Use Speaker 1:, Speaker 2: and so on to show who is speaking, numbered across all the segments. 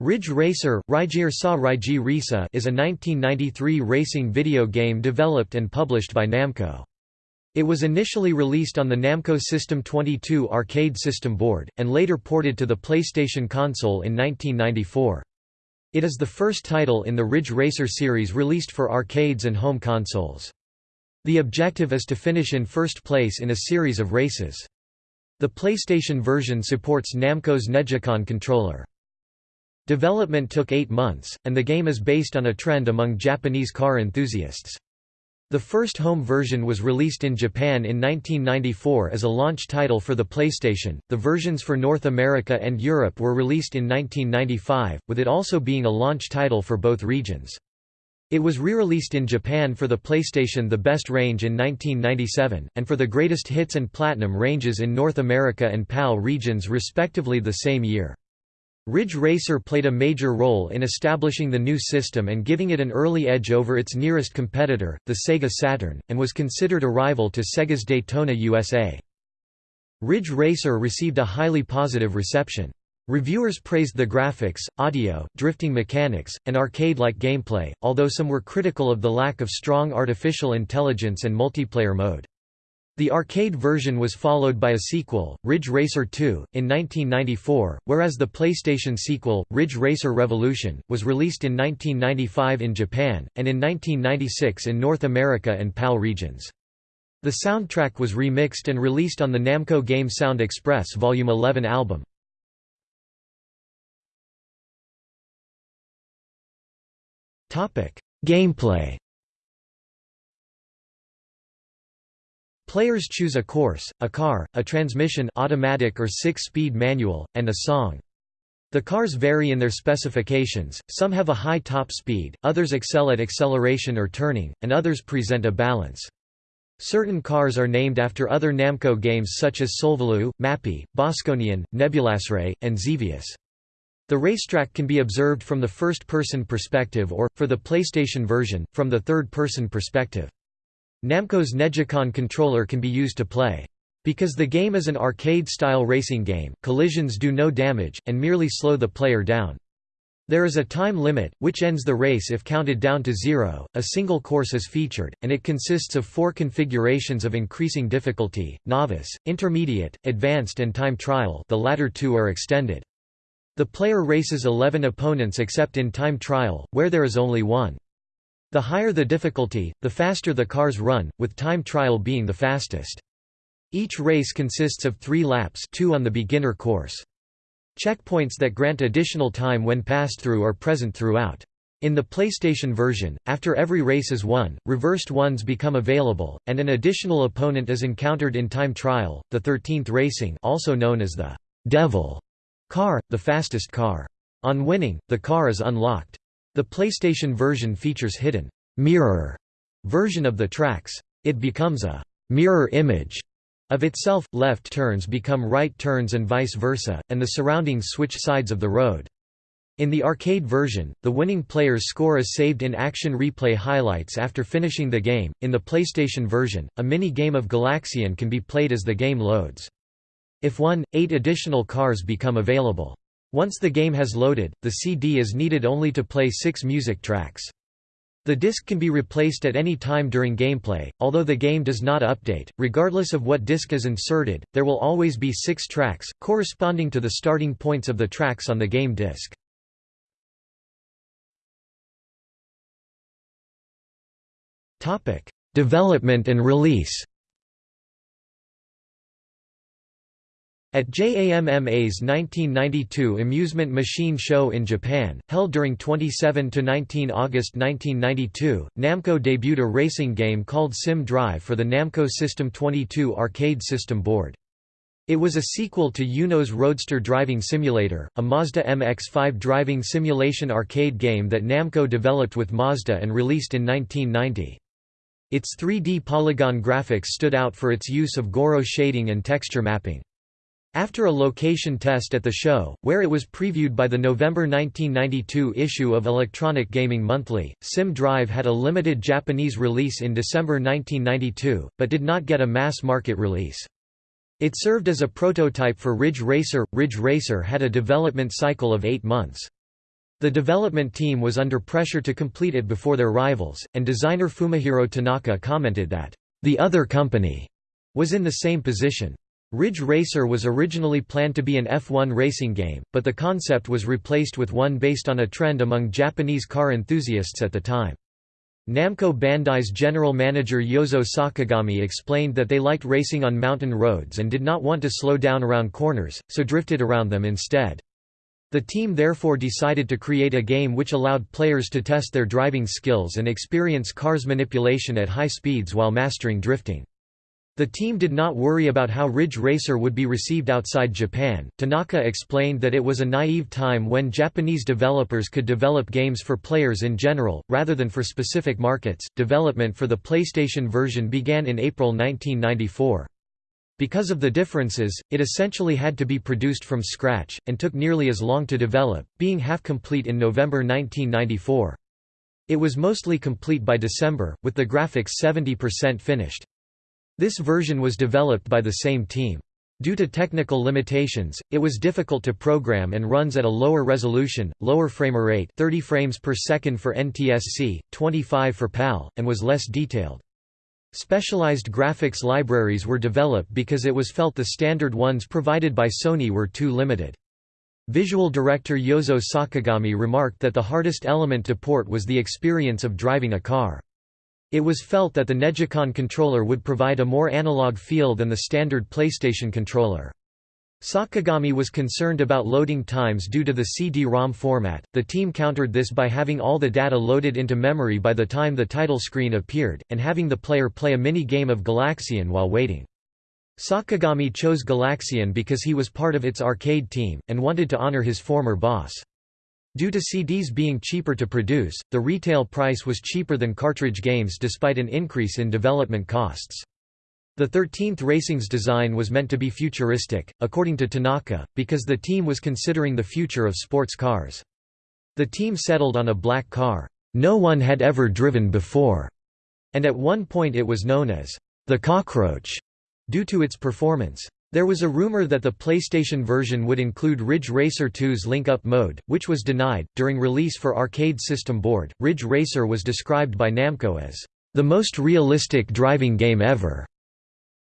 Speaker 1: Ridge Racer is a 1993 racing video game developed and published by Namco. It was initially released on the Namco System 22 arcade system board, and later ported to the PlayStation console in 1994. It is the first title in the Ridge Racer series released for arcades and home consoles. The objective is to finish in first place in a series of races. The PlayStation version supports Namco's NeGcon controller. Development took eight months, and the game is based on a trend among Japanese car enthusiasts. The first home version was released in Japan in 1994 as a launch title for the PlayStation. The versions for North America and Europe were released in 1995, with it also being a launch title for both regions. It was re-released in Japan for the PlayStation The Best Range in 1997, and for the Greatest Hits and Platinum ranges in North America and PAL regions respectively the same year. Ridge Racer played a major role in establishing the new system and giving it an early edge over its nearest competitor, the Sega Saturn, and was considered a rival to Sega's Daytona USA. Ridge Racer received a highly positive reception. Reviewers praised the graphics, audio, drifting mechanics, and arcade-like gameplay, although some were critical of the lack of strong artificial intelligence and multiplayer mode. The arcade version was followed by a sequel, Ridge Racer 2, in 1994, whereas the PlayStation sequel, Ridge Racer Revolution, was released in 1995 in Japan, and in 1996 in North America and PAL regions. The soundtrack was remixed and released on the Namco Game Sound Express Vol. 11 album. Gameplay Players choose a course, a car, a transmission automatic or six-speed manual, and a song. The cars vary in their specifications, some have a high top speed, others excel at acceleration or turning, and others present a balance. Certain cars are named after other Namco games such as Solvalou, Mappy, Bosconian, Nebulasray, and Xevious. The racetrack can be observed from the first-person perspective or, for the PlayStation version, from the third-person perspective. Namco's NeGcon controller can be used to play. Because the game is an arcade-style racing game, collisions do no damage, and merely slow the player down. There is a time limit, which ends the race if counted down to zero. A single course is featured, and it consists of four configurations of increasing difficulty: novice, intermediate, advanced, and time trial. The latter two are extended. The player races 11 opponents except in time trial, where there is only one. The higher the difficulty, the faster the cars run, with time trial being the fastest. Each race consists of three laps two on the beginner course. Checkpoints that grant additional time when passed through are present throughout. In the PlayStation version, after every race is won, reversed ones become available, and an additional opponent is encountered in time trial, the 13th racing also known as the «Devil» car, the fastest car. On winning, the car is unlocked. The PlayStation version features hidden mirror version of the tracks. It becomes a mirror image of itself, left turns become right turns and vice versa, and the surroundings switch sides of the road. In the arcade version, the winning player's score is saved in action replay highlights after finishing the game. In the PlayStation version, a mini game of Galaxian can be played as the game loads. If won, eight additional cars become available. Once the game has loaded, the CD is needed only to play six music tracks. The disc can be replaced at any time during gameplay, although the game does not update. Regardless of what disc is inserted, there will always be six tracks, corresponding to the starting points of the tracks on the game disc. Development and release At JAMMA's 1992 Amusement Machine Show in Japan, held during 27–19 August 1992, Namco debuted a racing game called Sim Drive for the Namco System 22 arcade system board. It was a sequel to Eunos Roadster Driving Simulator, a Mazda MX-5 driving simulation arcade game that Namco developed with Mazda and released in 1990. Its 3D polygon graphics stood out for its use of Gouraud shading and texture mapping. After a location test at the show, where it was previewed by the November 1992 issue of Electronic Gaming Monthly, Sim Drive had a limited Japanese release in December 1992, but did not get a mass-market release. It served as a prototype for Ridge Racer. Ridge Racer had a development cycle of eight months. The development team was under pressure to complete it before their rivals, and designer Fumihiro Tanaka commented that, "...the other company," was in the same position. Ridge Racer was originally planned to be an F1 racing game, but the concept was replaced with one based on a trend among Japanese car enthusiasts at the time. Namco Bandai's general manager Yozo Sakagami explained that they liked racing on mountain roads and did not want to slow down around corners, so drifted around them instead. The team therefore decided to create a game which allowed players to test their driving skills and experience cars manipulation at high speeds while mastering drifting. The team did not worry about how Ridge Racer would be received outside Japan. Tanaka explained that it was a naive time when Japanese developers could develop games for players in general, rather than for specific markets. Development for the PlayStation version began in April 1994. Because of the differences, it essentially had to be produced from scratch, and took nearly as long to develop, being half-complete in November 1994. It was mostly complete by December, with the graphics 70% finished. This version was developed by the same team. Due to technical limitations, it was difficult to program and runs at a lower resolution, lower frame rate 30 frames per second for NTSC, 25 for PAL, and was less detailed. Specialized graphics libraries were developed because it was felt the standard ones provided by Sony were too limited. Visual director Yozo Sakagami remarked that the hardest element to port was the experience of driving a car. It was felt that the NeGcon controller would provide a more analog feel than the standard PlayStation controller. Sakagami was concerned about loading times due to the CD-ROM format. The team countered this by having all the data loaded into memory by the time the title screen appeared, and having the player play a mini-game of Galaxian while waiting. Sakagami chose Galaxian because he was part of its arcade team, and wanted to honor his former boss. Due to CDs being cheaper to produce, the retail price was cheaper than cartridge games despite an increase in development costs. The 13th Racing's design was meant to be futuristic, according to Tanaka, because the team was considering the future of sports cars. The team settled on a black car, no one had ever driven before, and at one point it was known as the Cockroach, due to its performance. There was a rumor that the PlayStation version would include Ridge Racer 2's Link Up mode, which was denied. During release for Arcade System Board, Ridge Racer was described by Namco as the most realistic driving game ever.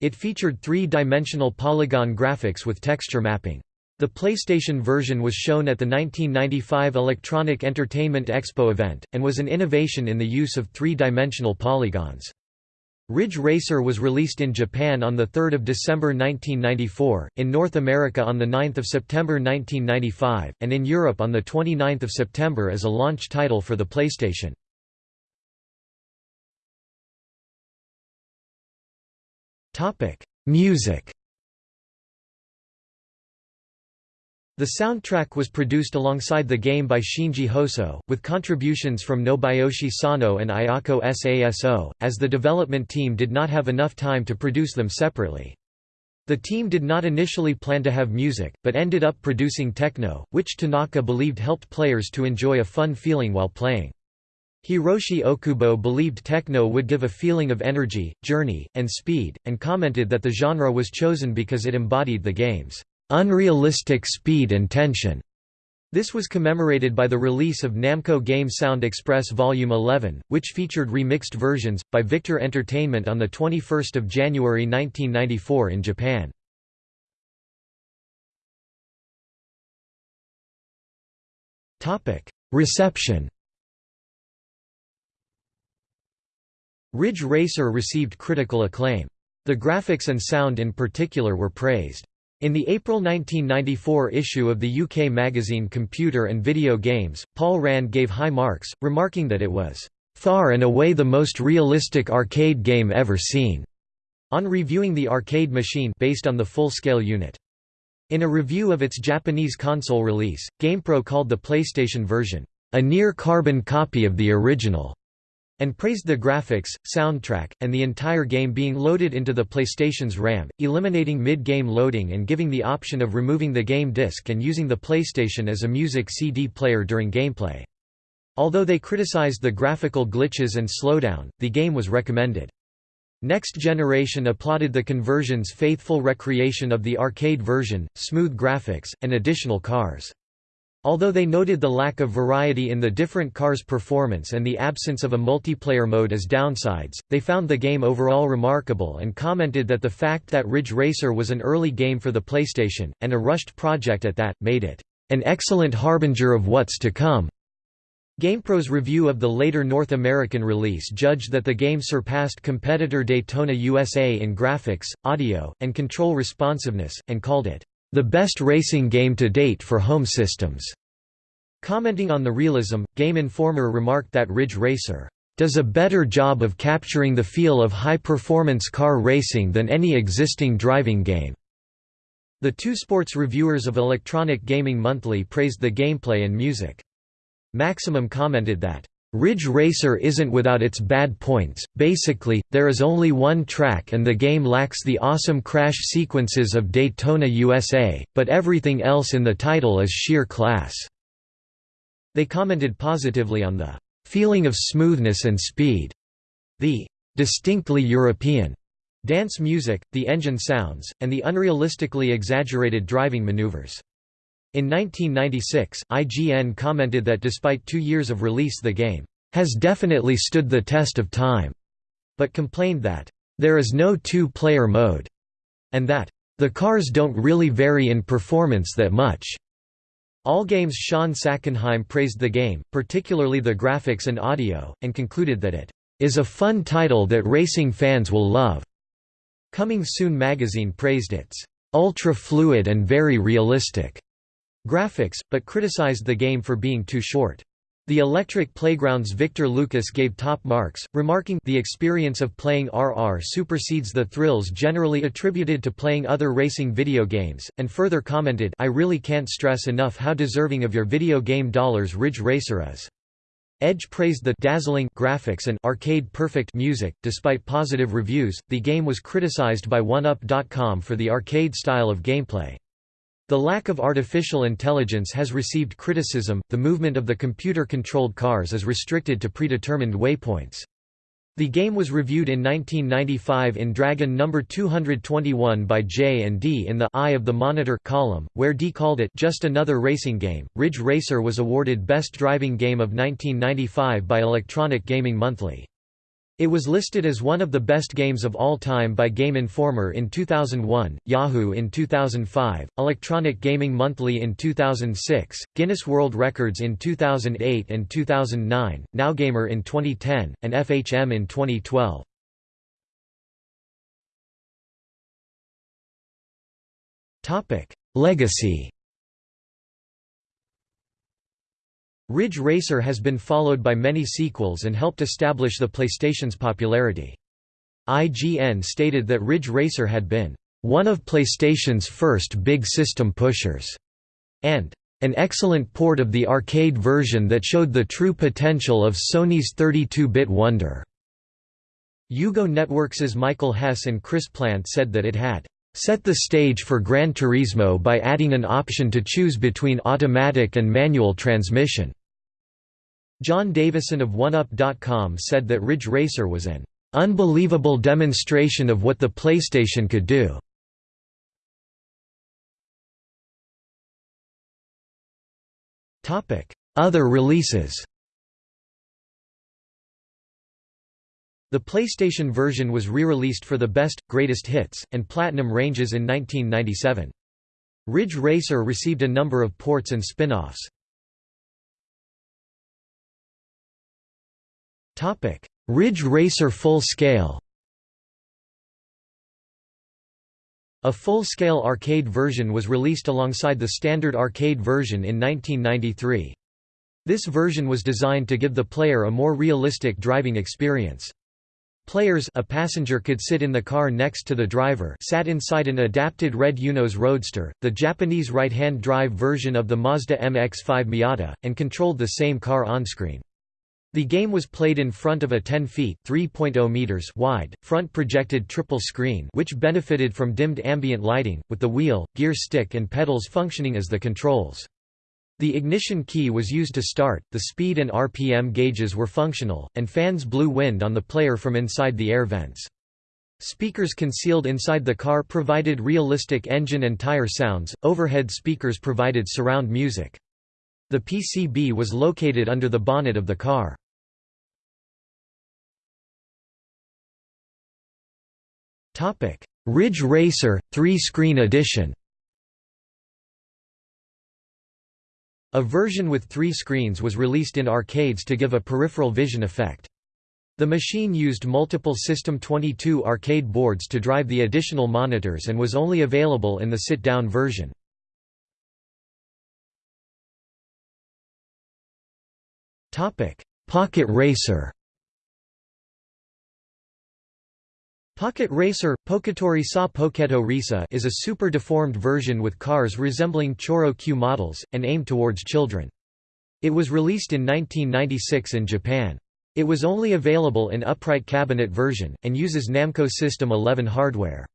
Speaker 1: It featured three-dimensional polygon graphics with texture mapping. The PlayStation version was shown at the 1995 Electronic Entertainment Expo event, and was an innovation in the use of three-dimensional polygons. Ridge Racer was released in Japan on 3 December 1994, in North America on 9 September 1995, and in Europe on 29 September as a launch title for the PlayStation. Music. The soundtrack was produced alongside the game by Shinji Hosoe, with contributions from Nobuyoshi Sano and Ayako Saso, as the development team did not have enough time to produce them separately. The team did not initially plan to have music, but ended up producing techno, which Tanaka believed helped players to enjoy a fun feeling while playing. Hiroshi Okubo believed techno would give a feeling of energy, journey, and speed, and commented that the genre was chosen because it embodied the game's unrealistic speed and tension. This was commemorated by the release of Namco Game Sound Express Volume 11, which featured remixed versions, by Victor Entertainment on 21 January 1994 in Japan. Reception Ridge Racer received critical acclaim. The graphics and sound in particular were praised. In the April 1994 issue of the UK magazine Computer and Video Games, Paul Rand gave high marks, remarking that it was, "...far and away the most realistic arcade game ever seen." on reviewing the arcade machine based on the full-scale unit. In a review of its Japanese console release, GamePro called the PlayStation version, "...a near-carbon copy of the original." And praised the graphics, soundtrack, and the entire game being loaded into the PlayStation's RAM, eliminating mid-game loading and giving the option of removing the game disc and using the PlayStation as a music CD player during gameplay. Although they criticized the graphical glitches and slowdown, the game was recommended. Next Generation applauded the conversion's faithful recreation of the arcade version, smooth graphics, and additional cars. Although they noted the lack of variety in the different cars' performance and the absence of a multiplayer mode as downsides, they found the game overall remarkable and commented that the fact that Ridge Racer was an early game for the PlayStation, and a rushed project at that, made it an excellent harbinger of what's to come. GamePro's review of the later North American release judged that the game surpassed competitor Daytona USA in graphics, audio, and control responsiveness, and called it the best racing game to date for home systems. Commenting on the realism, Game Informer remarked that Ridge Racer does a better job of capturing the feel of high-performance car racing than any existing driving game. The two sports reviewers of Electronic Gaming Monthly praised the gameplay and music. Maximum commented that Ridge Racer isn't without its bad points, basically, there is only one track and the game lacks the awesome crash sequences of Daytona USA, but everything else in the title is sheer class." They commented positively on the "...feeling of smoothness and speed", the "...distinctly European", dance music, the engine sounds, and the unrealistically exaggerated driving maneuvers. In 1996, IGN commented that despite two years of release the game, "...has definitely stood the test of time", but complained that, "...there is no two-player mode", and that, "...the cars don't really vary in performance that much." Allgame's Shawn Sackenheim praised the game, particularly the graphics and audio, and concluded that it is a fun title that racing fans will love. Coming Soon magazine praised its ultra-fluid and very realistic graphics, but criticized the game for being too short. The Electric Playground's Victor Lucas gave top marks, remarking the experience of playing RR supersedes the thrills generally attributed to playing other racing video games, and further commented I really can't stress enough how deserving of your video game dollars Ridge Racer is. Edge praised the dazzling graphics and arcade perfect music. Despite positive reviews, the game was criticized by OneUp.com for the arcade style of gameplay. The lack of artificial intelligence has received criticism, the movement of the computer-controlled cars is restricted to predetermined waypoints. The game was reviewed in 1995 in Dragon No. 221 by J and D in the Eye of the Monitor column, where D called it just another racing game. Ridge Racer was awarded Best Driving Game of 1995 by Electronic Gaming Monthly. It was listed as one of the best games of all time by Game Informer in 2001, Yahoo in 2005, Electronic Gaming Monthly in 2006, Guinness World Records in 2008 and 2009, NowGamer in 2010, and FHM in 2012. Legacy Ridge Racer has been followed by many sequels and helped establish the PlayStation's popularity. IGN stated that Ridge Racer had been one of PlayStation's first big system pushers, and an excellent port of the arcade version that showed the true potential of Sony's 32-bit wonder. UGO Networks's Michael Hess and Chris Plante said that it had set the stage for Gran Turismo by adding an option to choose between automatic and manual transmission. John Davison of OneUp.com said that Ridge Racer was an unbelievable demonstration of what the PlayStation could do. Other releases The PlayStation version was re-released for the Best, Greatest Hits, and Platinum ranges in 1997. Ridge Racer received a number of ports and spin-offs. Ridge Racer Full Scale A full-scale arcade version was released alongside the standard arcade version in 1993. This version was designed to give the player a more realistic driving experience. Players a passenger could sit in the car next to the driver sat inside an adapted red Eunos Roadster, the Japanese right-hand drive version of the Mazda MX-5 Miata, and controlled the same car onscreen. The game was played in front of a 10 feet (3.0 meters) wide, front projected triple screen which benefited from dimmed ambient lighting, with the wheel, gear stick and pedals functioning as the controls. The ignition key was used to start, the speed and RPM gauges were functional, and fans blew wind on the player from inside the air vents. Speakers concealed inside the car provided realistic engine and tire sounds, overhead speakers provided surround music. The PCB was located under the bonnet of the car. Ridge Racer, three-screen edition A version with three screens was released in arcades to give a peripheral vision effect. The machine used multiple System 22 arcade boards to drive the additional monitors and was only available in the sit-down version. Pocket Racer Pocket Racer, Poketori sa Poketo Risa is a super deformed version with cars resembling Choro Q models, and aimed towards children. It was released in 1996 in Japan. It was only available in upright cabinet version, and uses Namco System 11 hardware.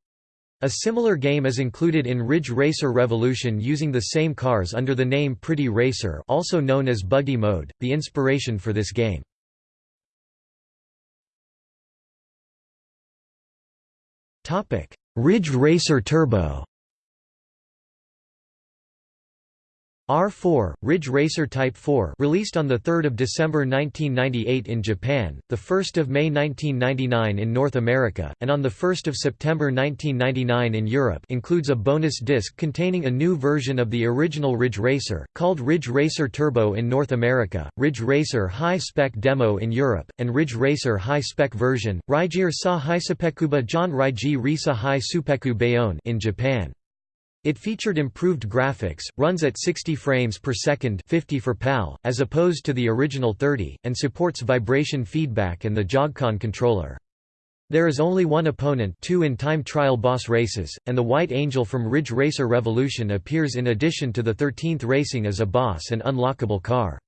Speaker 1: A similar game is included in Ridge Racer Revolution using the same cars under the name Pretty Racer also known as Buggy Mode, the inspiration for this game. Ridge Racer Turbo R4, Ridge Racer Type 4 released on 3 December 1998 in Japan, 1 May 1999 in North America, and on 1 September 1999 in Europe includes a bonus disc containing a new version of the original Ridge Racer, called Ridge Racer Turbo in North America, Ridge Racer High Spec Demo in Europe, and Ridge Racer High Spec version, Raijir Sa Hisupekuba John Raiji Risa High Supeku Bayonne in Japan. It featured improved graphics, runs at 60 frames per second 50 for PAL, as opposed to the original 30, and supports vibration feedback and the Jogcon controller. There is only one opponent two in time trial boss races, and the White Angel from Ridge Racer Revolution appears in addition to the 13th Racing as a boss and unlockable car.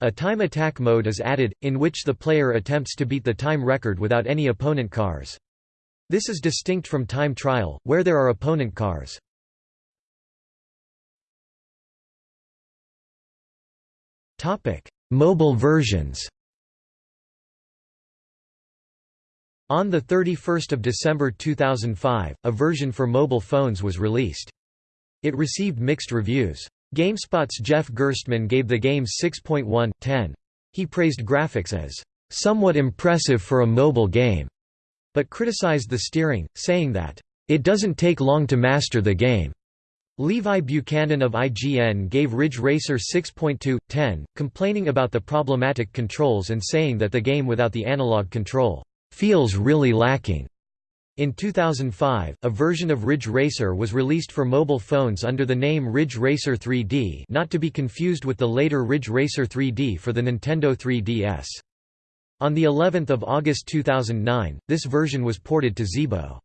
Speaker 1: A time attack mode is added, in which the player attempts to beat the time record without any opponent cars. This is distinct from time trial, where there are opponent cars. Topic: Mobile versions. On 31 December 2005, a version for mobile phones was released. It received mixed reviews. GameSpot's Jeff Gerstmann gave the game 6.1/10. He praised graphics as somewhat impressive for a mobile game, but criticized the steering, saying that it doesn't take long to master the game. Levi Buchanan of IGN gave Ridge Racer 6.2/10, complaining about the problematic controls and saying that the game without the analog control feels really lacking. In 2005, a version of Ridge Racer was released for mobile phones under the name Ridge Racer 3D not to be confused with the later Ridge Racer 3D for the Nintendo 3DS. On the 11th of August 2009, this version was ported to Zeebo.